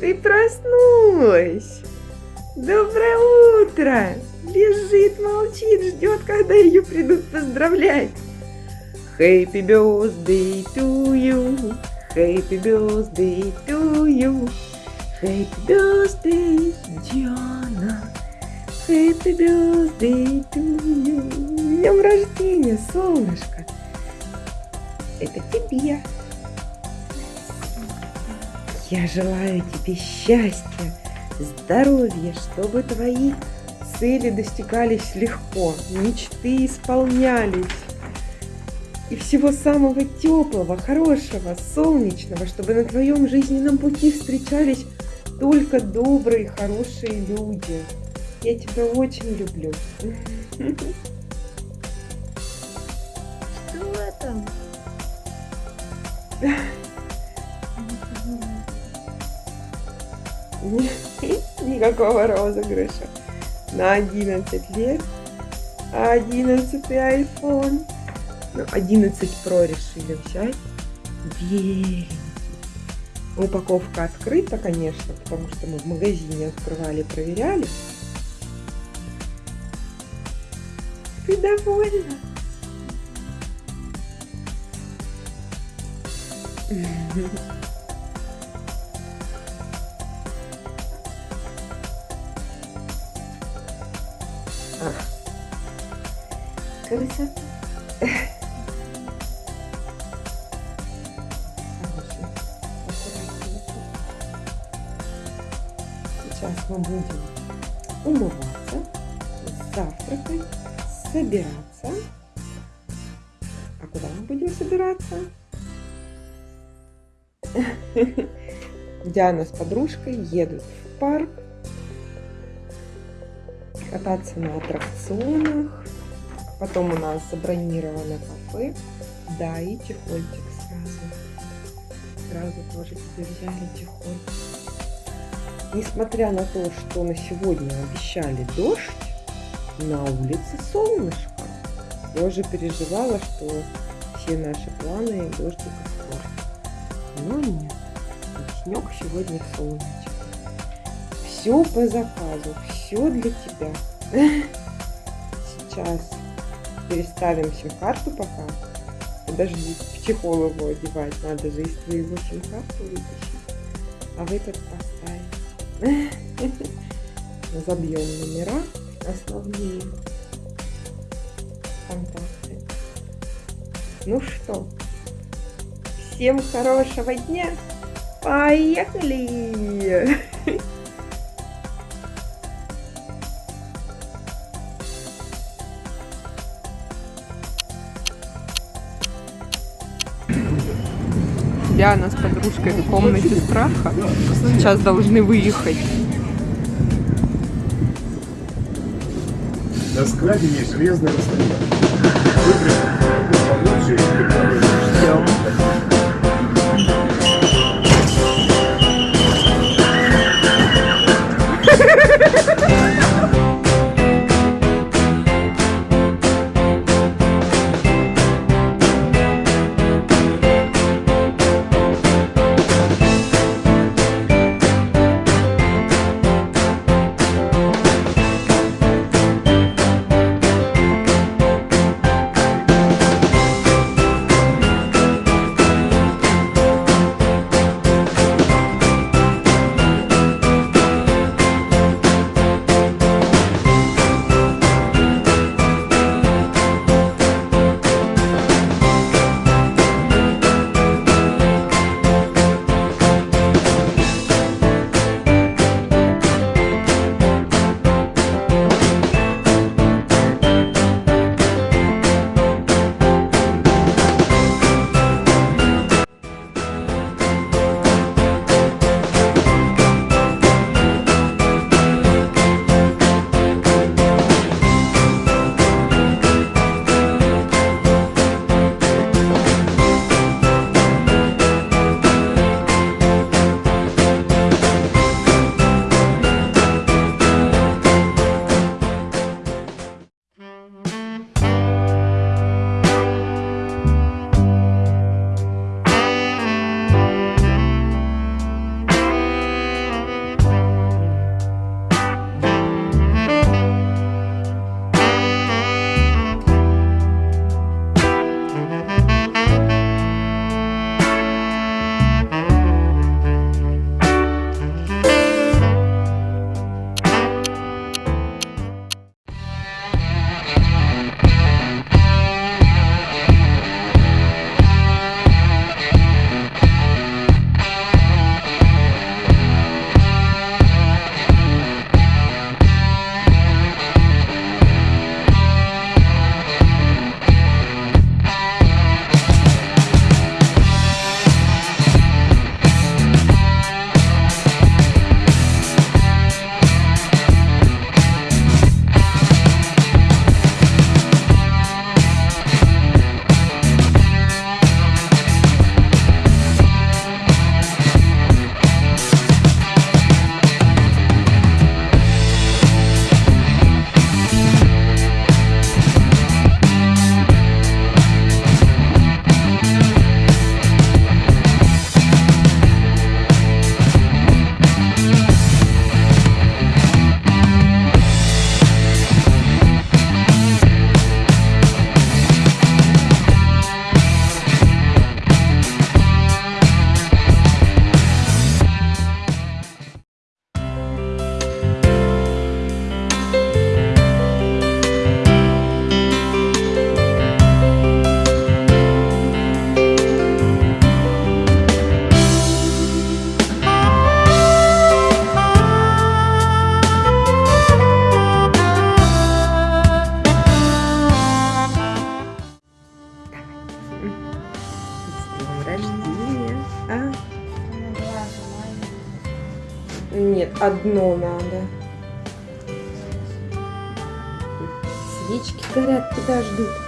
Ты проснулась. Доброе утро. Лежит, молчит, ждет, когда ее придут поздравлять. Happy birthday to you. Happy birthday to you. Happy birthday, Диана. Happy birthday to you. Днем рождения, солнышко. Это тебе. Я желаю тебе счастья, здоровья, чтобы твои цели достигались легко, мечты исполнялись. И всего самого теплого, хорошего, солнечного, чтобы на твоем жизненном пути встречались только добрые, хорошие люди. Я тебя очень люблю. Что там? Никакого розыгрыша. На 11 лет 11 iPhone. Ну, 11 Pro решили взять. Беленький. Упаковка открыта, конечно, потому что мы в магазине открывали, проверяли. Ты довольна? Красота. Аккуратненький. Сейчас мы будем умываться, завтракать, собираться. А куда мы будем собираться? Диана с подружкой едут в парк кататься на аттракционах. Потом у нас забронировано кафе. Да, и чехольчик сразу. Сразу тоже тебе взяли чехольчик. Несмотря на то, что на сегодня обещали дождь, на улице солнышко. Я уже переживала, что все наши планы дождик испортит. Но нет. Снег сегодня солнечный. Все по заказу, все для тебя. Сейчас переставим сим-карту пока. Подожди, в чехол его одевать. Надо же из твоего сим-карту вытащить. А в этот поставим. Забьем номера основные. Контакты. Ну что, всем хорошего дня. Поехали! Диана с подружкой в комнате страха. Сейчас должны выехать. На складе есть железная. Выпрямить получше и Нет, одно надо. Свечки горят, тебя ждут.